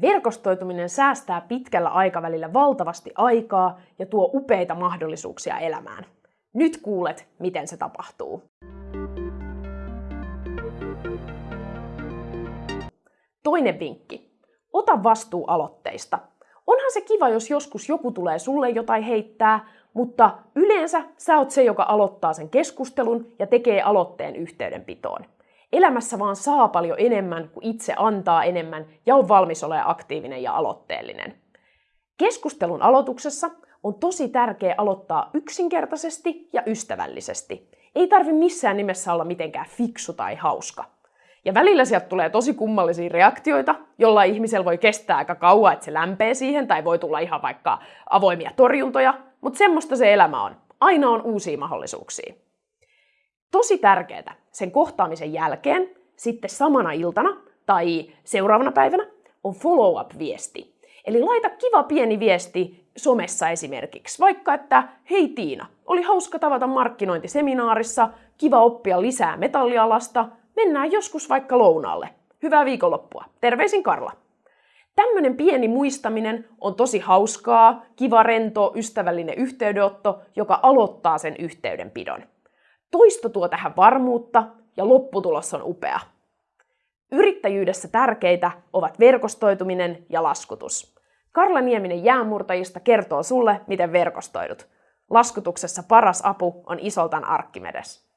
Verkostoituminen säästää pitkällä aikavälillä valtavasti aikaa ja tuo upeita mahdollisuuksia elämään. Nyt kuulet, miten se tapahtuu. Toinen vinkki. Ota vastuu aloitteista. Onhan se kiva, jos joskus joku tulee sulle jotain heittää, mutta yleensä sä oot se, joka aloittaa sen keskustelun ja tekee aloitteen yhteydenpitoon. Elämässä vaan saa paljon enemmän, kuin itse antaa enemmän ja on valmis olemaan aktiivinen ja aloitteellinen. Keskustelun aloituksessa on tosi tärkeää aloittaa yksinkertaisesti ja ystävällisesti. Ei tarvi missään nimessä olla mitenkään fiksu tai hauska. Ja välillä sieltä tulee tosi kummallisia reaktioita, jolla ihmisellä voi kestää aika kauan, että se lämpee siihen, tai voi tulla ihan vaikka avoimia torjuntoja, mutta semmoista se elämä on. Aina on uusia mahdollisuuksia. Tosi tärkeää sen kohtaamisen jälkeen, sitten samana iltana tai seuraavana päivänä, on follow-up-viesti. Eli laita kiva pieni viesti somessa esimerkiksi, vaikka että hei Tiina, oli hauska tavata markkinointiseminaarissa, kiva oppia lisää metallialasta, mennään joskus vaikka lounaalle. Hyvää viikonloppua. Terveisin Karla. Tämmöinen pieni muistaminen on tosi hauskaa, kiva, rento, ystävällinen yhteydenotto, joka aloittaa sen yhteydenpidon. Toisto tuo tähän varmuutta ja lopputulos on upea. Yrittäjyydessä tärkeitä ovat verkostoituminen ja laskutus. Karla Nieminen jäänmurtajista kertoo sulle, miten verkostoidut. Laskutuksessa paras apu on Isoltan Arkkimedes.